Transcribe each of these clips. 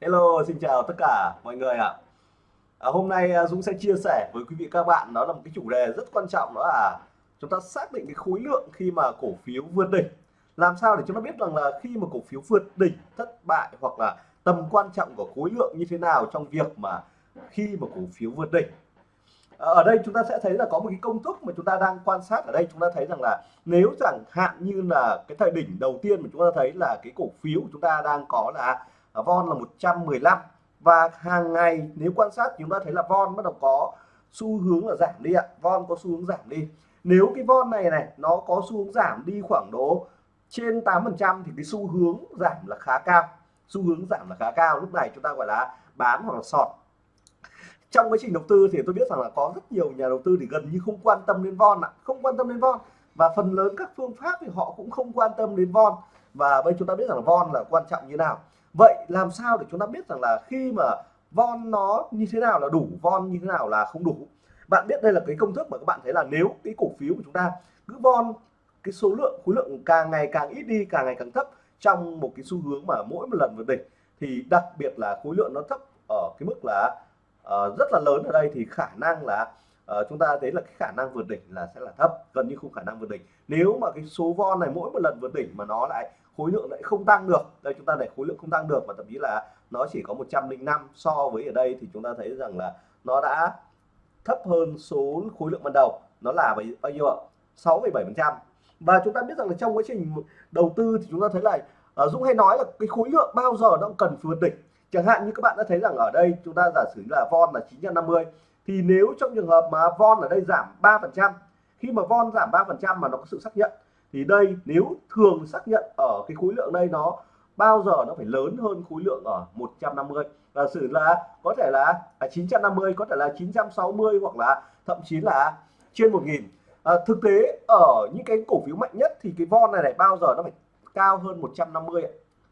Hello, xin chào tất cả mọi người ạ. À, hôm nay à, Dũng sẽ chia sẻ với quý vị các bạn đó là một cái chủ đề rất quan trọng đó là chúng ta xác định cái khối lượng khi mà cổ phiếu vượt đỉnh. Làm sao để chúng ta biết rằng là khi mà cổ phiếu vượt đỉnh thất bại hoặc là tầm quan trọng của khối lượng như thế nào trong việc mà khi mà cổ phiếu vượt đỉnh. À, ở đây chúng ta sẽ thấy là có một cái công thức mà chúng ta đang quan sát ở đây chúng ta thấy rằng là nếu chẳng hạn như là cái thời đỉnh đầu tiên mà chúng ta thấy là cái cổ phiếu chúng ta đang có là von là 115 và hàng ngày nếu quan sát chúng ta thấy là von bắt đầu có xu hướng là giảm đi ạ. Von có xu hướng giảm đi. Nếu cái von này này, nó có xu hướng giảm đi khoảng độ trên 8 phần trăm thì cái xu hướng giảm là khá cao. Xu hướng giảm là khá cao. Lúc này chúng ta gọi là bán hoặc là sọt. Trong quá trình đầu tư thì tôi biết rằng là có rất nhiều nhà đầu tư thì gần như không quan tâm đến von ạ. Không quan tâm đến von. Và phần lớn các phương pháp thì họ cũng không quan tâm đến von. Và bây chúng ta biết rằng là von là quan trọng như nào vậy làm sao để chúng ta biết rằng là khi mà von nó như thế nào là đủ von như thế nào là không đủ? Bạn biết đây là cái công thức mà các bạn thấy là nếu cái cổ phiếu của chúng ta cứ von cái số lượng khối lượng càng ngày càng ít đi càng ngày càng thấp trong một cái xu hướng mà mỗi một lần vượt đỉnh thì đặc biệt là khối lượng nó thấp ở cái mức là uh, rất là lớn ở đây thì khả năng là uh, chúng ta thấy là cái khả năng vượt đỉnh là sẽ là thấp gần như không khả năng vượt đỉnh. Nếu mà cái số von này mỗi một lần vượt đỉnh mà nó lại khối lượng lại không tăng được. Đây chúng ta để khối lượng không tăng được và thậm chí là nó chỉ có 105 so với ở đây thì chúng ta thấy rằng là nó đã thấp hơn số khối lượng ban đầu. Nó là bao nhiêu ạ? 6,7 phần trăm. Và chúng ta biết rằng là trong quá trình đầu tư thì chúng ta thấy là uh, Dũng hay nói là cái khối lượng bao giờ nó cần vượt đỉnh. Chẳng hạn như các bạn đã thấy rằng ở đây chúng ta giả sử là von là 950 thì nếu trong trường hợp mà von ở đây giảm 3 phần trăm khi mà von giảm 3 phần trăm mà nó có sự xác nhận thì đây nếu thường xác nhận ở cái khối lượng đây nó bao giờ nó phải lớn hơn khối lượng ở 150 là sử là có thể là, là 950 có thể là 960 hoặc là thậm chí là trên 1000 à, thực tế ở những cái cổ phiếu mạnh nhất thì cái von này này bao giờ nó phải cao hơn 150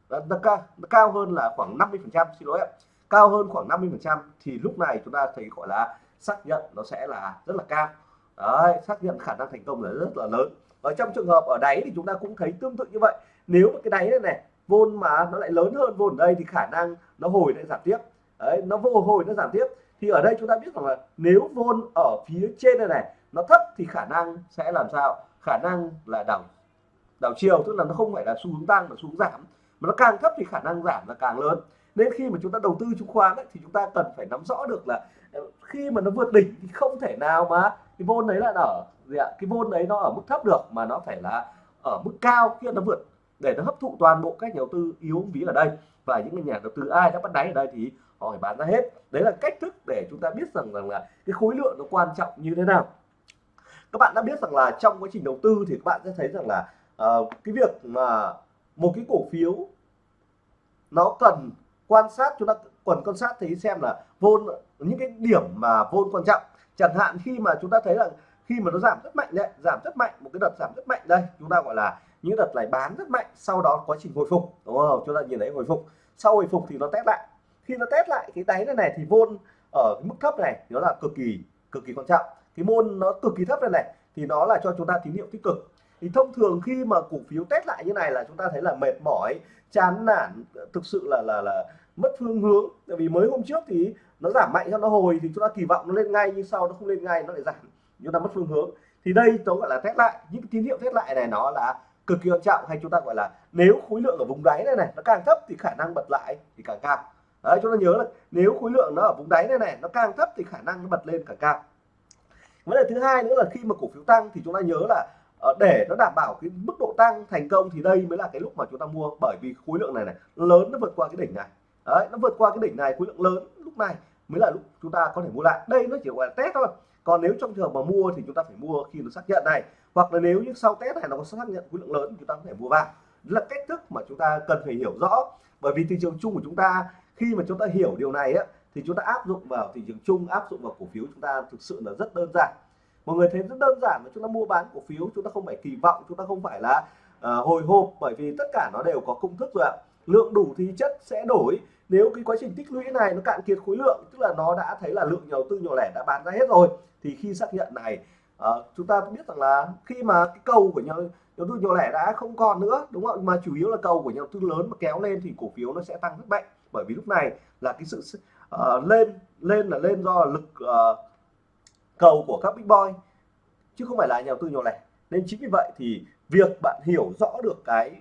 nó, nó, cao, nó cao hơn là khoảng 50 phần trăm xin lỗi ạ. Cao hơn khoảng 50 phần trăm thì lúc này chúng ta thấy gọi là xác nhận nó sẽ là rất là cao. Đấy xác nhận khả năng thành công là rất là lớn ở trong trường hợp ở đáy thì chúng ta cũng thấy tương tự như vậy. Nếu mà cái đáy này này vôn mà nó lại lớn hơn vôn ở đây thì khả năng nó hồi lại giảm tiếp. Đấy nó vô hồi nó giảm tiếp. Thì ở đây chúng ta biết rằng là nếu vôn ở phía trên này này nó thấp thì khả năng sẽ làm sao? Khả năng là đảo đảo chiều tức là nó không phải là xu hướng tăng mà xu hướng giảm. Mà nó càng thấp thì khả năng giảm là càng lớn. Nên khi mà chúng ta đầu tư chứng khoán ấy, thì chúng ta cần phải nắm rõ được là khi mà nó vượt đỉnh thì không thể nào mà cái vôn đấy là ở gì ạ cái vốn đấy nó ở mức thấp được mà nó phải là ở mức cao khi nó vượt. Để nó hấp thụ toàn bộ các nhà đầu tư yếu ví ở đây và những nhà đầu tư ai đã bắt đáy ở đây thì họ phải bán ra hết. Đấy là cách thức để chúng ta biết rằng rằng là cái khối lượng nó quan trọng như thế nào. Các bạn đã biết rằng là trong quá trình đầu tư thì các bạn sẽ thấy rằng là uh, cái việc mà một cái cổ phiếu nó cần quan sát chúng ta cần quan sát thấy xem là vôn những cái điểm mà vôn quan trọng. Chẳng hạn khi mà chúng ta thấy là khi mà nó giảm rất mạnh đấy, giảm rất mạnh, một cái đợt giảm rất mạnh đây, chúng ta gọi là những đợt này bán rất mạnh, sau đó quá trình hồi phục, đúng không? Chúng ta nhìn thấy hồi phục. Sau hồi phục thì nó test lại. Khi nó test lại cái đáy này này thì vôn ở mức thấp này, nó là cực kỳ cực kỳ quan trọng. Cái môn nó cực kỳ thấp này này thì nó là cho chúng ta tín hiệu tích cực. Thì thông thường khi mà cổ phiếu test lại như này là chúng ta thấy là mệt mỏi, chán nản, thực sự là là là mất phương hướng. Tại vì mới hôm trước thì nó giảm mạnh cho nó hồi thì chúng ta kỳ vọng nó lên ngay, nhưng sau nó không lên ngay, nó lại giảm chúng ta mất phương hướng. Thì đây tôi gọi là test lại. Những cái tín hiệu test lại này nó là cực kỳ quan trọng hay chúng ta gọi là nếu khối lượng ở vùng đáy này này nó càng thấp thì khả năng bật lại thì càng cao. Đấy, chúng ta nhớ là nếu khối lượng nó ở vùng đáy này này nó càng thấp thì khả năng nó bật lên càng cao. Vấn đề thứ hai nữa là khi mà cổ phiếu tăng thì chúng ta nhớ là ờ, để nó đảm bảo cái mức độ tăng thành công thì đây mới là cái lúc mà chúng ta mua bởi vì khối lượng này này lớn nó vượt qua cái đỉnh này. Đấy, nó vượt qua cái đỉnh này, khối lượng lớn lúc này mới là lúc chúng ta có thể mua lại. Đây nó chỉ gọi là test thôi còn nếu trong trường hợp mà mua thì chúng ta phải mua khi nó xác nhận này. Hoặc là nếu như sau test này nó có xác nhận khối lượng lớn chúng ta có thể mua vào. Là cách thức mà chúng ta cần phải hiểu rõ. Bởi vì thị trường chung của chúng ta khi mà chúng ta hiểu điều này á thì chúng ta áp dụng vào thị trường chung áp dụng vào cổ phiếu chúng ta thực sự là rất đơn giản. Mọi người thấy rất đơn giản mà chúng ta mua bán cổ phiếu chúng ta không phải kỳ vọng chúng ta không phải là uh, hồi hộp bởi vì tất cả nó đều có công thức rồi ạ. Lượng đủ thì chất sẽ đổi nếu cái quá trình tích lũy này nó cạn kiệt khối lượng tức là nó đã thấy là lượng nhà đầu tư nhỏ lẻ đã bán ra hết rồi thì khi xác nhận này uh, chúng ta biết rằng là khi mà cái cầu của nhà đầu tư nhỏ lẻ đã không còn nữa đúng không mà chủ yếu là cầu của nhà đầu tư lớn mà kéo lên thì cổ phiếu nó sẽ tăng rất mạnh. Bởi vì lúc này là cái sự uh, lên lên là lên do lực uh, cầu của các big boy chứ không phải là nhà đầu tư nhỏ lẻ. Nên chính vì vậy thì việc bạn hiểu rõ được cái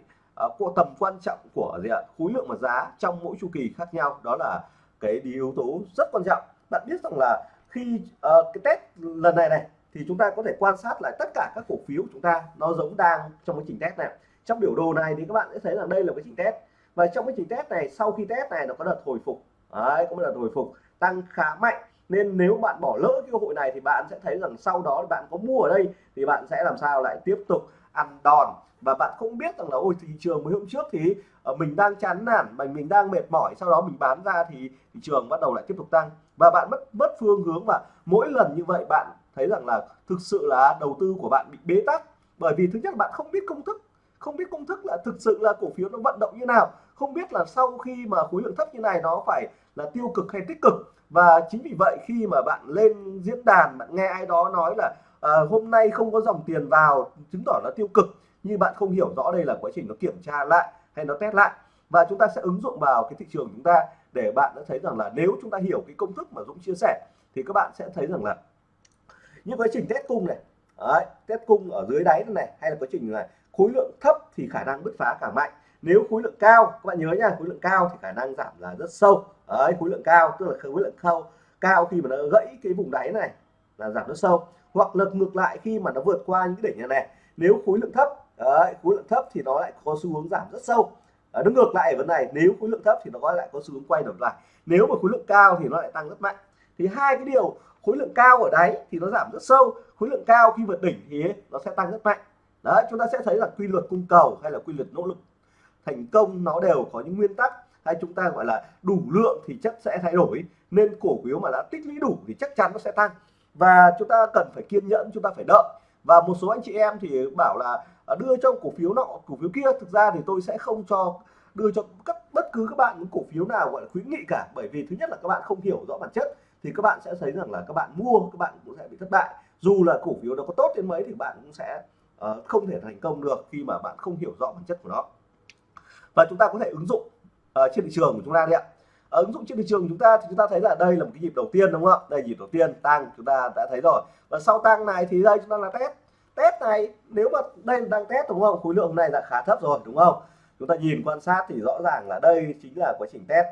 uh, tầm quan trọng của gì ạ? Khối lượng và giá trong mỗi chu kỳ khác nhau. Đó là cái yếu tố rất quan trọng. Bạn biết rằng là khi uh, cái test lần này này thì chúng ta có thể quan sát lại tất cả các cổ phiếu của chúng ta. Nó giống đang trong cái trình test này. Trong biểu đồ này thì các bạn sẽ thấy là đây là cái trình test. Và trong cái trình test này sau khi test này nó có đợt hồi phục. Đấy có một đợt hồi phục tăng khá mạnh. Nên nếu bạn bỏ lỡ cái cơ hội này thì bạn sẽ thấy rằng sau đó bạn có mua ở đây thì bạn sẽ làm sao lại tiếp tục ăn đòn và bạn không biết rằng là ôi thị trường mới hôm trước thì ờ, mình đang chán nản mình mình đang mệt mỏi sau đó mình bán ra thì thị trường bắt đầu lại tiếp tục tăng. Và bạn mất mất phương hướng và mỗi lần như vậy bạn thấy rằng là thực sự là đầu tư của bạn bị bế tắc. Bởi vì thứ nhất là bạn không biết công thức không biết công thức là thực sự là cổ phiếu nó vận động như nào. Không biết là sau khi mà khối lượng thấp như này nó phải là tiêu cực hay tích cực. Và chính vì vậy khi mà bạn lên diễn đàn bạn nghe ai đó nói là à, hôm nay không có dòng tiền vào chứng tỏ là tiêu cực nhưng bạn không hiểu rõ đây là quá trình nó kiểm tra lại hay nó test lại. Và chúng ta sẽ ứng dụng vào cái thị trường chúng ta để bạn đã thấy rằng là nếu chúng ta hiểu cái công thức mà Dũng chia sẻ thì các bạn sẽ thấy rằng là những quá trình test cung này đấy, test cung ở dưới đáy này hay là quá trình này khối lượng thấp thì khả năng bứt phá càng mạnh. Nếu khối lượng cao các bạn nhớ nha khối lượng cao thì khả năng giảm là rất sâu. Đấy khối lượng cao tức là khối lượng cao cao khi mà nó gãy cái vùng đáy này là giảm rất sâu. Hoặc lật ngược lại khi mà nó vượt qua những đỉnh đỉnh này nếu khối lượng thấp đấy, khối lượng thấp thì nó lại có xu hướng giảm rất sâu. À, nó ngược lại vấn này nếu khối lượng thấp thì nó lại có xu hướng quay đầu lại. Nếu mà khối lượng cao thì nó lại tăng rất mạnh. Thì hai cái điều khối lượng cao ở đáy thì nó giảm rất sâu khối lượng cao khi vượt đỉnh thì nó sẽ tăng rất mạnh. Đấy chúng ta sẽ thấy là quy luật cung cầu hay là quy luật nỗ lực thành công nó đều có những nguyên tắc hay chúng ta gọi là đủ lượng thì chất sẽ thay đổi. Nên cổ phiếu mà đã tích lũy đủ thì chắc chắn nó sẽ tăng. Và chúng ta cần phải kiên nhẫn chúng ta phải đợi và một số anh chị em thì bảo là à, đưa cho cổ phiếu nọ cổ phiếu kia. Thực ra thì tôi sẽ không cho đưa cho các bất cứ các bạn những cổ phiếu nào gọi là khuyến nghị cả. Bởi vì thứ nhất là các bạn không hiểu rõ bản chất thì các bạn sẽ thấy rằng là các bạn mua các bạn cũng sẽ bị thất bại. Dù là cổ phiếu nó có tốt đến mấy thì bạn cũng sẽ uh, không thể thành công được khi mà bạn không hiểu rõ bản chất của nó. Và chúng ta có thể ứng dụng uh, trên thị trường của chúng ta đấy ạ ở ứng dụng trên thị trường chúng ta thì chúng ta thấy là đây là một cái nhịp đầu tiên đúng không ạ? Đây nhịp đầu tiên tăng chúng ta đã thấy rồi. Và sau tăng này thì đây chúng ta là test. Test này nếu mà đây đang test đúng không? Khối lượng này là khá thấp rồi đúng không? Chúng ta nhìn quan sát thì rõ ràng là đây chính là quá trình test.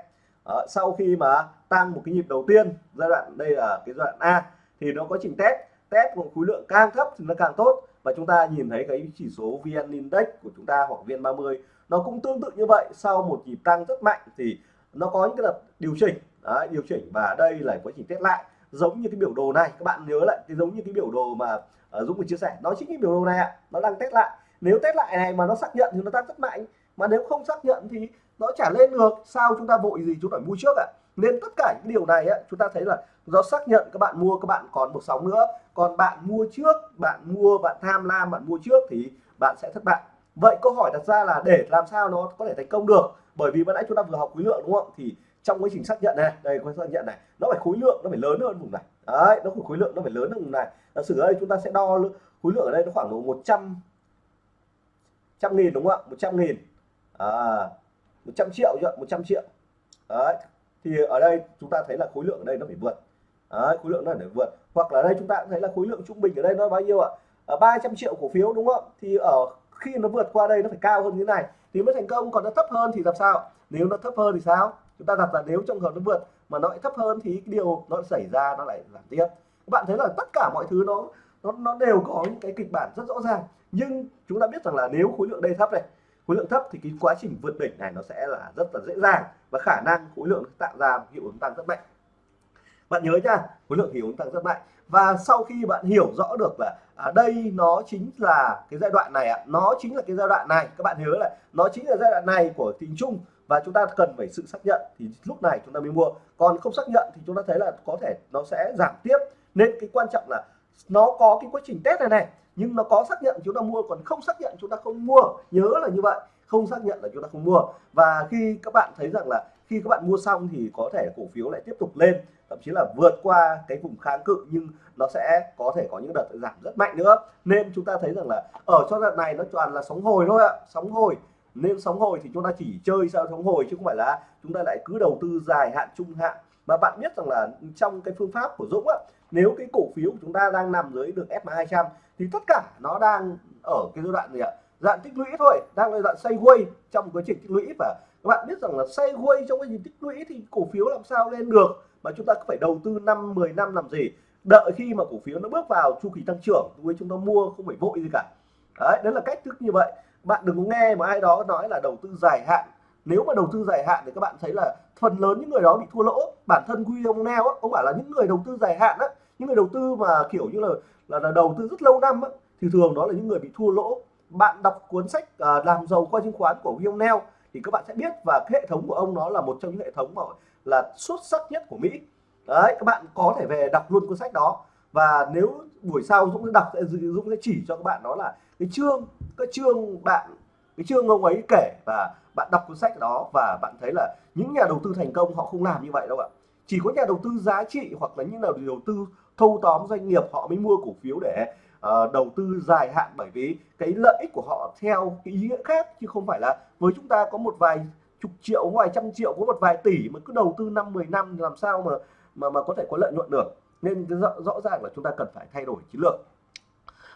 À, sau khi mà tăng một cái nhịp đầu tiên giai đoạn đây là cái giai đoạn A thì nó có trình test. Test một khối lượng càng thấp thì nó càng tốt. Và chúng ta nhìn thấy cái chỉ số VN Index của chúng ta hoặc VN30 nó cũng tương tự như vậy. Sau một nhịp tăng rất mạnh thì nó có những cái đợt điều chỉnh Đấy, điều chỉnh và đây là quá trình test lại. Giống như cái biểu đồ này các bạn nhớ lại cái giống như cái biểu đồ mà uh, Dũng vừa chia sẻ. Nó chính cái biểu đồ này ạ nó đang test lại. Nếu test lại này mà nó xác nhận thì nó tăng rất mạnh mà nếu không xác nhận thì nó trả lên được. Sao chúng ta vội gì chúng ta mua trước ạ? Nên tất cả những điều này ấy, chúng ta thấy là do xác nhận các bạn mua các bạn còn một sóng nữa. Còn bạn mua trước bạn mua bạn tham lam bạn mua trước thì bạn sẽ thất bại. Vậy câu hỏi đặt ra là để làm sao nó có thể thành công được? Bởi vì ban nãy chúng ta vừa học khối lượng đúng không? Thì trong quá trình xác nhận này đây quá xác nhận này nó phải khối lượng nó phải lớn hơn vùng này. Đấy nó phải khối lượng nó phải lớn hơn vùng này. Giả sử ở đây chúng ta sẽ đo khối lượng ở đây nó khoảng độ 100 trăm nghìn đúng không ạ? 100 nghìn. À, 100 triệu chưa 100 triệu. Đấy thì ở đây chúng ta thấy là khối lượng ở đây nó phải vượt. Đấy, khối lượng nó phải vượt. Hoặc là đây chúng ta cũng thấy là khối lượng trung bình ở đây nó bao nhiêu ạ? Ờ, ở 300 triệu cổ phiếu đúng không thì ở khi nó vượt qua đây nó phải cao hơn như thế này, thì mới thành công, còn nó thấp hơn thì làm sao? Nếu nó thấp hơn thì sao? Chúng ta đặt là nếu trong hợp nó vượt mà nó lại thấp hơn thì cái điều nó xảy ra, nó lại giảm tiếp. Các bạn thấy là tất cả mọi thứ nó nó nó đều có những cái kịch bản rất rõ ràng. Nhưng chúng ta biết rằng là nếu khối lượng đây thấp này, khối lượng thấp thì cái quá trình vượt đỉnh này nó sẽ là rất là dễ dàng và khả năng khối lượng tạo ra hiệu ứng tăng rất mạnh bạn nhớ nha khối lượng hiệu ứng tăng rất mạnh. Và sau khi bạn hiểu rõ được là ở đây nó chính là cái giai đoạn này ạ à, nó chính là cái giai đoạn này các bạn nhớ là nó chính là giai đoạn này của tình chung và chúng ta cần phải sự xác nhận thì lúc này chúng ta mới mua. Còn không xác nhận thì chúng ta thấy là có thể nó sẽ giảm tiếp. Nên cái quan trọng là nó có cái quá trình test này này nhưng nó có xác nhận chúng ta mua còn không xác nhận chúng ta không mua nhớ là như vậy không xác nhận là chúng ta không mua. Và khi các bạn thấy rằng là khi các bạn mua xong thì có thể cổ phiếu lại tiếp tục lên, thậm chí là vượt qua cái vùng kháng cự, nhưng nó sẽ có thể có những đợt giảm rất mạnh nữa. Nên chúng ta thấy rằng là ở cho đợt này nó toàn là sóng hồi thôi ạ, sóng hồi. Nên sóng hồi thì chúng ta chỉ chơi sao sóng hồi chứ không phải là chúng ta lại cứ đầu tư dài hạn, trung hạn. Mà bạn biết rằng là trong cái phương pháp của Dũng á, nếu cái cổ phiếu của chúng ta đang nằm dưới được SMA 200 thì tất cả nó đang ở cái giai đoạn gì ạ? Dạng tích lũy thôi, đang là xây sideways trong quá trình tích lũy và các bạn biết rằng là sideways trong cái gì tích lũy thì cổ phiếu làm sao lên được? Mà chúng ta phải đầu tư năm 10 năm làm gì? Đợi khi mà cổ phiếu nó bước vào chu kỳ tăng trưởng với chúng ta mua không phải vội gì cả. Đấy đấy là cách thức như vậy. Bạn đừng có nghe mà ai đó nói là đầu tư dài hạn. Nếu mà đầu tư dài hạn thì các bạn thấy là phần lớn những người đó bị thua lỗ. Bản thân William neo ông bảo là những người đầu tư dài hạn á những người đầu tư mà kiểu như là là, là đầu tư rất lâu năm á, thì thường đó là những người bị thua lỗ. Bạn đọc cuốn sách uh, làm giàu qua chứng khoán của William neo thì các bạn sẽ biết và cái hệ thống của ông nó là một trong những hệ thống mà là xuất sắc nhất của Mỹ. Đấy, các bạn có thể về đọc luôn cuốn sách đó. Và nếu buổi sau Dũng sẽ đọc, sẽ Dũng sẽ chỉ cho các bạn đó là cái chương cái chương bạn, cái chương ông ấy kể và bạn đọc cuốn sách đó và bạn thấy là những nhà đầu tư thành công họ không làm như vậy đâu ạ. Chỉ có nhà đầu tư giá trị hoặc là những nhà đầu tư thâu tóm doanh nghiệp họ mới mua cổ phiếu để uh, đầu tư dài hạn bởi vì cái lợi ích của họ theo cái ý nghĩa khác chứ không phải là với chúng ta có một vài chục triệu vài trăm triệu có một vài tỷ mà cứ đầu tư năm 10 năm làm sao mà mà mà có thể có lợi nhuận được. Nên rõ, rõ ràng là chúng ta cần phải thay đổi chiến lược.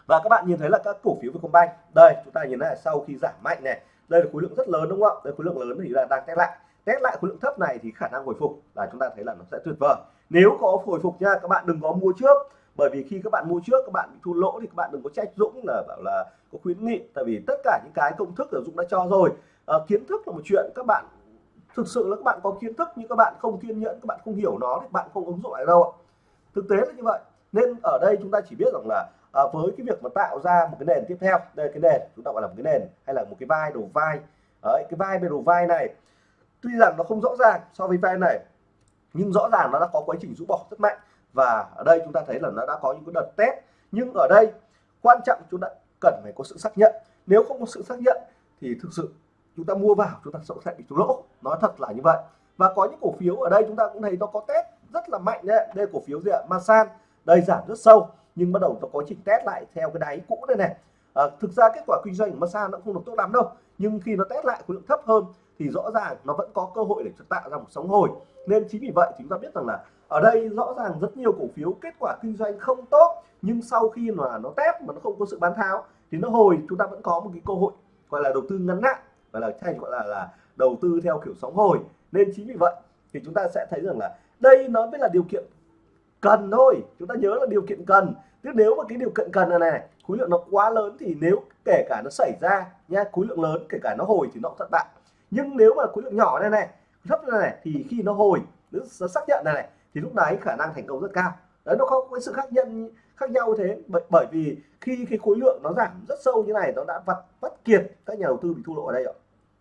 Và các bạn nhìn thấy là các cổ phiếu Vietcombank đây chúng ta nhìn thấy sau khi giảm mạnh này đây là khối lượng rất lớn đúng không ạ? Đây khối lượng lớn thì là đang test lại. Test lại khối lượng thấp này thì khả năng hồi phục là chúng ta thấy là nó sẽ tuyệt vời. Nếu có hồi phục nha các bạn đừng có mua trước bởi vì khi các bạn mua trước các bạn bị thua lỗ thì các bạn đừng có trách Dũng là bảo là có khuyến nghị. Tại vì tất cả những cái công thức là Dũng đã cho rồi. À, kiến thức là một chuyện các bạn thực sự là các bạn có kiến thức nhưng các bạn không kiên nhẫn các bạn không hiểu nó thì bạn không ứng dụng lại đâu ạ. Thực tế là như vậy. Nên ở đây chúng ta chỉ biết rằng là à, với cái việc mà tạo ra một cái nền tiếp theo đây cái nền chúng ta gọi là một cái nền hay là một cái vai đầu vai. Đấy cái vai bên đầu vai này tuy rằng nó không rõ ràng so với vai này nhưng rõ ràng nó đã có quá trình rũ bỏ rất mạnh và ở đây chúng ta thấy là nó đã có những cái đợt test. Nhưng ở đây quan trọng chúng ta cần phải có sự xác nhận. Nếu không có sự xác nhận thì thực sự chúng ta mua vào chúng ta sẽ bị thua lỗ. Nói thật là như vậy. Và có những cổ phiếu ở đây chúng ta cũng thấy nó có test rất là mạnh đấy đây cổ phiếu gì ạ? Masan. Đây giảm rất sâu nhưng bắt đầu nó có trình test lại theo cái đáy cũ đây này. À, thực ra kết quả kinh doanh của Masan nó không được tốt lắm đâu. Nhưng khi nó test lại khối lượng thấp hơn thì rõ ràng nó vẫn có cơ hội để tạo ra một sóng hồi. Nên chính vì vậy chúng ta biết rằng là ở đây rõ ràng rất nhiều cổ phiếu kết quả kinh doanh không tốt nhưng sau khi mà nó test mà nó không có sự bán tháo thì nó hồi chúng ta vẫn có một cái cơ hội gọi là đầu tư ngắn hạn gọi là hay gọi là là đầu tư theo kiểu sóng hồi. Nên chính vì vậy thì chúng ta sẽ thấy rằng là đây nó mới là điều kiện cần thôi. Chúng ta nhớ là điều kiện cần. Chứ nếu mà cái điều kiện cần này, này khối lượng nó quá lớn thì nếu kể cả nó xảy ra nha khối lượng lớn kể cả nó hồi thì nó thất bại. Nhưng nếu mà khối lượng nhỏ này này thấp này, này thì khi nó hồi nó xác nhận này này thì lúc đấy khả năng thành công rất cao. Đấy nó có cái sự khác nhân khác nhau thế. Bởi, bởi vì khi cái khối lượng nó giảm rất sâu như này nó đã vặt vắt kiệt các nhà đầu tư bị thua lỗ ở đây ạ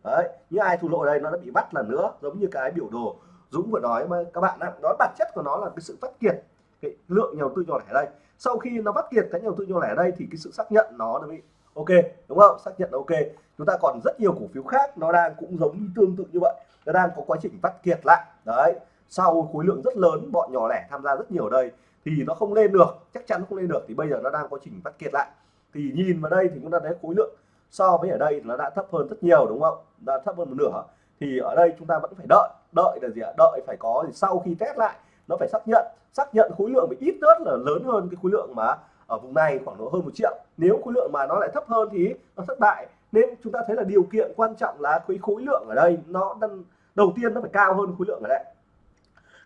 đấy như ai thua lỗ ở đây nó đã bị bắt lần nữa giống như cái biểu đồ Dũng vừa nói mà các bạn đó, đó bản chất của nó là cái sự phát kiệt. Cái lượng nhà đầu tư nhỏ lẻ ở đây. Sau khi nó bắt kiệt cái nhà đầu tư nhỏ lẻ ở đây thì cái sự xác nhận nó đã bị ok đúng không? Xác nhận ok. Chúng ta còn rất nhiều cổ phiếu khác nó đang cũng giống như tương tự như vậy. Nó đang có quá trình bắt kiệt lại. Đấy sau khối lượng rất lớn, bọn nhỏ lẻ tham gia rất nhiều ở đây, thì nó không lên được, chắc chắn không lên được, thì bây giờ nó đang có trình bắt kiệt lại. Thì nhìn vào đây thì chúng ta thấy khối lượng so với ở đây nó đã thấp hơn rất nhiều, đúng không? Đã thấp hơn một nửa. Thì ở đây chúng ta vẫn phải đợi đợi là gì ạ? Đợi phải có thì sau khi test lại, nó phải xác nhận. Xác nhận khối lượng bị ít nhất là lớn hơn cái khối lượng mà ở vùng này khoảng độ hơn một triệu. Nếu khối lượng mà nó lại thấp hơn thì nó thất bại. Nên chúng ta thấy là điều kiện quan trọng là cái khối lượng ở đây nó đang đầu tiên nó phải cao hơn khối lượng ở đây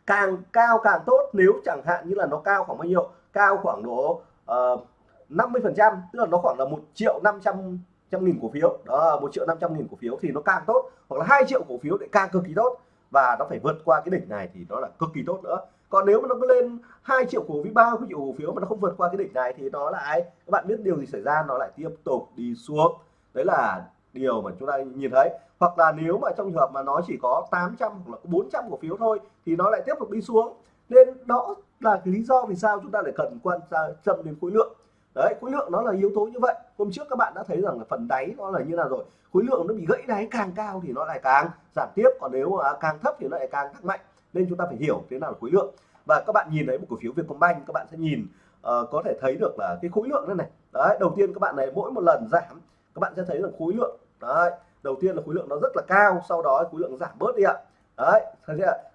càng cao càng tốt nếu chẳng hạn như là nó cao khoảng bao nhiêu? Cao khoảng độ ờ, uh, 50 phần trăm tức là nó khoảng là một triệu năm trăm trăm nghìn cổ phiếu. Đó một triệu năm trăm nghìn cổ phiếu thì nó càng tốt hoặc là hai triệu cổ phiếu để càng cực kỳ tốt. Và nó phải vượt qua cái đỉnh này thì nó là cực kỳ tốt nữa. Còn nếu mà nó cứ lên 2 triệu cổ phiếu ba triệu cổ phiếu mà nó không vượt qua cái đỉnh này thì nó lại các bạn biết điều gì xảy ra? Nó lại tiếp tục đi xuống. Đấy là điều mà chúng ta nhìn thấy. Hoặc là nếu mà trong trường hợp mà nó chỉ có 800 hoặc là 400 cổ phiếu thôi thì nó lại tiếp tục đi xuống. Nên đó là cái lý do vì sao chúng ta lại cần quan tâm đến khối lượng. Đấy khối lượng nó là yếu tố như vậy. Hôm trước các bạn đã thấy rằng là phần đáy nó là như nào rồi. Khối lượng nó bị gãy đáy càng cao thì nó lại càng giảm tiếp. Còn nếu mà càng thấp thì nó lại càng tăng mạnh. Nên chúng ta phải hiểu thế nào là khối lượng. Và các bạn nhìn thấy một cổ phiếu Vietcombank các bạn sẽ nhìn uh, có thể thấy được là cái khối lượng này này. Đấy đầu tiên các bạn này mỗi một lần giảm các bạn sẽ thấy là khối lượng đấy đầu tiên là khối lượng nó rất là cao sau đó khối lượng giảm bớt đi ạ. Đấy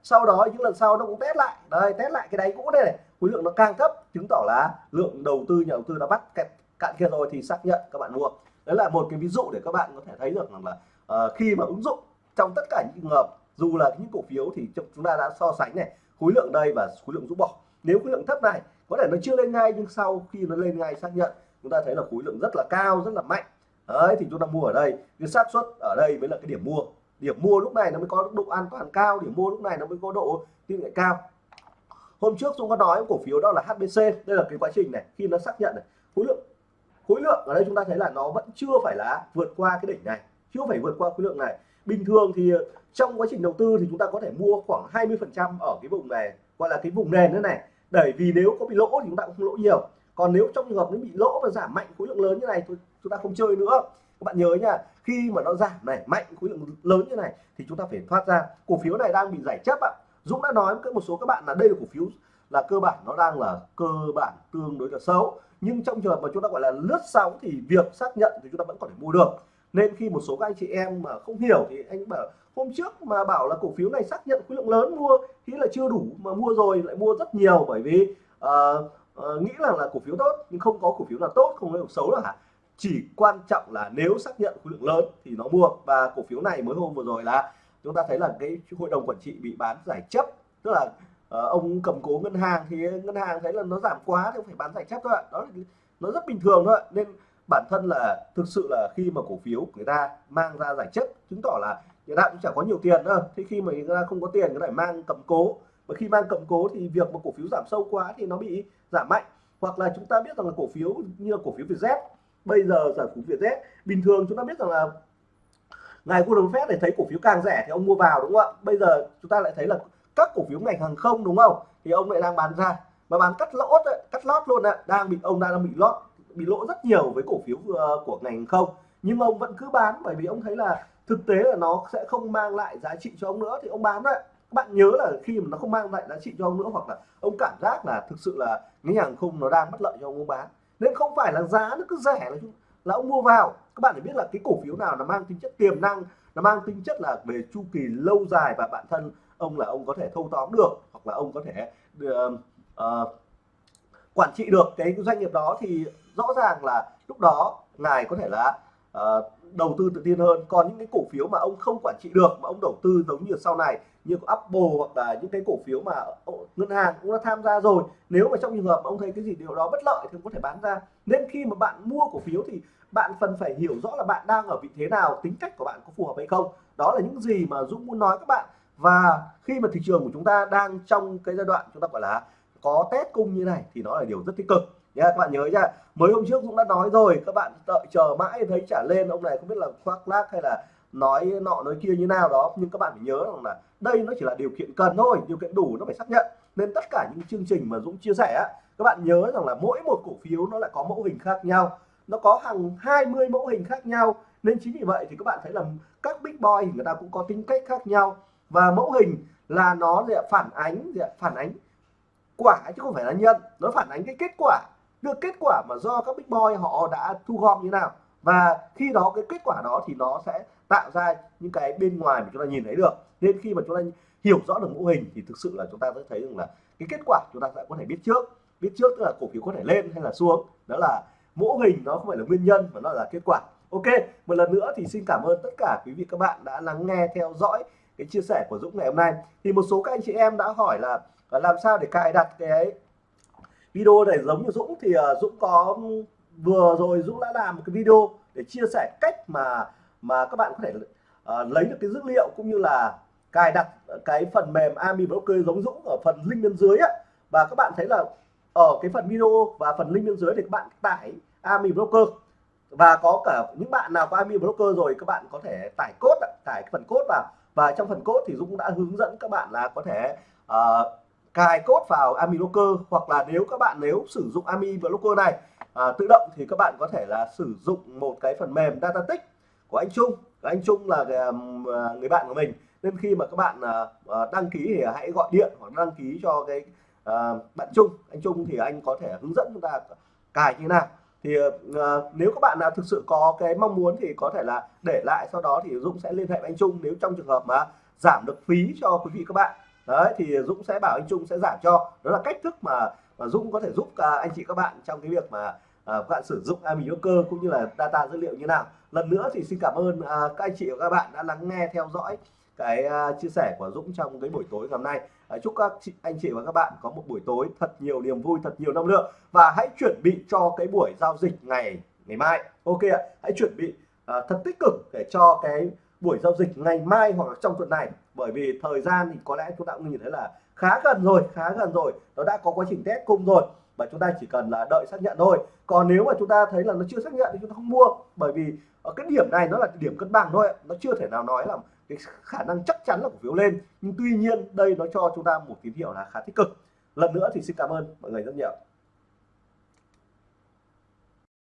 sau đó những lần sau nó cũng test lại đây test lại cái đáy cũ đây này khối lượng nó càng thấp chứng tỏ là lượng đầu tư nhà đầu tư đã bắt kẹt, cạn kia rồi thì xác nhận các bạn mua. Đấy là một cái ví dụ để các bạn có thể thấy được rằng là uh, khi mà ứng dụng trong tất cả những trường hợp dù là những cổ phiếu thì chúng ta đã so sánh này khối lượng đây và khối lượng rũ bỏ. Nếu khối lượng thấp này có thể nó chưa lên ngay nhưng sau khi nó lên ngay xác nhận chúng ta thấy là khối lượng rất là cao rất là mạnh đấy, thì chúng ta mua ở đây. Cái xác suất ở đây mới là cái điểm mua. Điểm mua lúc này nó mới có độ an toàn cao, điểm mua lúc này nó mới có độ tin cậy cao. Hôm trước chúng có nói cổ phiếu đó là HBC đây là cái quá trình này, khi nó xác nhận này. Khối lượng khối lượng ở đây chúng ta thấy là nó vẫn chưa phải là vượt qua cái đỉnh này, chưa phải vượt qua khối lượng này. Bình thường thì trong quá trình đầu tư thì chúng ta có thể mua khoảng 20 phần trăm ở cái vùng này, gọi là cái vùng nền nữa này. Bởi vì nếu có bị lỗ thì chúng ta cũng không lỗ nhiều còn nếu trong trường hợp nó bị lỗ và giảm mạnh khối lượng lớn như này thôi chúng ta không chơi nữa. Các bạn nhớ nha khi mà nó giảm này mạnh khối lượng lớn như này thì chúng ta phải thoát ra. Cổ phiếu này đang bị giải chấp ạ. Dũng đã nói với một số các bạn là đây là cổ phiếu là cơ bản nó đang là cơ bản tương đối là xấu. Nhưng trong trường hợp mà chúng ta gọi là lướt sóng thì việc xác nhận thì chúng ta vẫn có thể mua được. Nên khi một số các anh chị em mà không hiểu thì anh bảo hôm trước mà bảo là cổ phiếu này xác nhận khối lượng lớn mua thì là chưa đủ mà mua rồi lại mua rất nhiều bởi vì uh, uh, nghĩ rằng là cổ phiếu tốt nhưng không có cổ phiếu là tốt không có cổ xấu là hả? Chỉ quan trọng là nếu xác nhận khối lượng lớn thì nó mua. Và cổ phiếu này mới hôm vừa rồi là chúng ta thấy là cái hội đồng quản trị bị bán giải chấp. Tức là uh, ông cầm cố ngân hàng thì ngân hàng thấy là nó giảm quá thì phải bán giải chấp thôi ạ. Đó là nó rất bình thường thôi nên bản thân là thực sự là khi mà cổ phiếu người ta mang ra giải chấp chứng tỏ là người ta cũng chẳng có nhiều tiền nữa thế khi mà người ta không có tiền người ta phải mang cầm cố và khi mang cầm cố thì việc mà cổ phiếu giảm sâu quá thì nó bị giảm mạnh. Hoặc là chúng ta biết rằng là cổ phiếu như là cổ phiếu Vietjet bây giờ giải cổ phiếu Vietjet bình thường chúng ta biết rằng là ngài Warren Buffett để thấy cổ phiếu càng rẻ thì ông mua vào đúng không ạ? Bây giờ chúng ta lại thấy là các cổ phiếu ngành hàng không đúng không? Thì ông lại đang bán ra. Mà bán cắt lỗ đấy, cắt lót luôn ạ. Đang bị ông đang bị lót bị lỗ rất nhiều với cổ phiếu ờ, của ngành hàng không. Nhưng ông vẫn cứ bán bởi vì ông thấy là thực tế là nó sẽ không mang lại giá trị cho ông nữa. Thì ông bán đấy bạn nhớ là khi mà nó không mang lại giá trị cho ông nữa hoặc là ông cảm giác là thực sự là ngành hàng không nó đang bất lợi cho ông bán. Nên không phải là giá nó cứ rẻ là là ông mua vào. Các bạn phải biết là cái cổ phiếu nào nó mang tính chất tiềm năng nó mang tính chất là về chu kỳ lâu dài và bản thân ông là ông có thể thâu tóm được hoặc là ông có thể uh, uh, quản trị được cái doanh nghiệp đó thì rõ ràng là lúc đó ngài có thể là uh, đầu tư tự tin hơn. Còn những cái cổ phiếu mà ông không quản trị được mà ông đầu tư giống như sau này như Apple hoặc là những cái cổ phiếu mà ngân hàng cũng đã tham gia rồi. Nếu mà trong trường hợp ông thấy cái gì điều đó bất lợi thì ông có thể bán ra. Nên khi mà bạn mua cổ phiếu thì bạn cần phải hiểu rõ là bạn đang ở vị thế nào, tính cách của bạn có phù hợp hay không. Đó là những gì mà Dũng muốn nói các bạn. Và khi mà thị trường của chúng ta đang trong cái giai đoạn chúng ta gọi là có test cung như này thì nó là điều rất tích cực. Nha, các bạn nhớ nha. Mới hôm trước cũng đã nói rồi, các bạn đợi chờ mãi thấy trả lên. Ông này không biết là khoác lác hay là nói nọ, nói kia như nào đó, nhưng các bạn phải nhớ rằng là đây nó chỉ là điều kiện cần thôi, điều kiện đủ nó phải xác nhận. Nên tất cả những chương trình mà Dũng chia sẻ các bạn nhớ rằng là mỗi một cổ phiếu nó lại có mẫu hình khác nhau, nó có hàng 20 mẫu hình khác nhau. Nên chính vì vậy thì các bạn thấy là các big boy người ta cũng có tính cách khác nhau. Và mẫu hình là nó là phản ánh phản ánh quả chứ không phải là nhân. Nó phản ánh cái kết quả, được kết quả mà do các big boy họ đã thu gom như nào. Và khi đó cái kết quả đó thì nó sẽ tạo ra những cái bên ngoài mà chúng ta nhìn thấy được. Nên khi mà chúng ta hiểu rõ được mô hình thì thực sự là chúng ta sẽ thấy rằng là cái kết quả chúng ta sẽ có thể biết trước. Biết trước tức là cổ phiếu có thể lên hay là xuống. Đó là mô hình, nó không phải là nguyên nhân mà nó là kết quả. Ok, một lần nữa thì xin cảm ơn tất cả quý vị các bạn đã lắng nghe, theo dõi cái chia sẻ của Dũng ngày hôm nay. Thì một số các anh chị em đã hỏi là à, làm sao để cài đặt cái video này giống như Dũng? Thì à, Dũng có, vừa rồi Dũng đã làm một cái video để chia sẻ cách mà mà các bạn có thể uh, lấy được cái dữ liệu cũng như là cài đặt cái phần mềm Ami Broker giống Dũng ở phần link bên dưới á. Và các bạn thấy là ở cái phần video và phần link bên dưới thì các bạn tải Ami Broker và có cả những bạn nào có Ami Broker rồi các bạn có thể tải cốt tải cái phần cốt vào. Và trong phần cốt thì Dũng đã hướng dẫn các bạn là có thể uh, cài cốt vào Ami Broker hoặc là nếu các bạn nếu sử dụng Ami Broker này uh, tự động thì các bạn có thể là sử dụng một cái phần mềm Datatic của anh Trung. Anh Trung là um, à, người bạn của mình. Nên khi mà các bạn à, à, đăng ký thì hãy gọi điện hoặc đăng ký cho cái bạn Trung. Anh Trung thì anh có thể hướng dẫn chúng ta cài như thế nào. Thì nếu các bạn nào thực sự có cái mong muốn thì có thể là để lại sau đó thì Dũng sẽ liên hệ với anh Trung. Nếu trong trường hợp mà giảm được phí cho quý vị các bạn đấy thì Dũng sẽ bảo anh Trung sẽ giảm cho. Đó là cách thức mà, mà Dũng có thể giúp anh chị các bạn trong cái việc mà các bạn sử dụng AMI cơ cũng như là data dữ liệu như nào lần nữa thì xin cảm ơn à, các anh chị và các bạn đã lắng nghe theo dõi cái à, chia sẻ của Dũng trong cái buổi tối ngày hôm nay. À, chúc các chị, anh chị và các bạn có một buổi tối thật nhiều niềm vui thật nhiều năng lượng và hãy chuẩn bị cho cái buổi giao dịch ngày ngày mai. Ok ạ hãy chuẩn bị à, thật tích cực để cho cái buổi giao dịch ngày mai hoặc là trong tuần này. Bởi vì thời gian thì có lẽ chúng ta cũng nhìn thấy là khá gần rồi khá gần rồi. Nó đã có quá trình test cung rồi và chúng ta chỉ cần là đợi xác nhận thôi. Còn nếu mà chúng ta thấy là nó chưa xác nhận thì chúng ta không mua. Bởi vì ở cái điểm này nó là điểm cân bằng thôi nó chưa thể nào nói là cái khả năng chắc chắn là cổ phiếu lên. Nhưng tuy nhiên đây nó cho chúng ta một tín hiệu là khá tích cực. Lần nữa thì xin cảm ơn mọi người rất nhiều.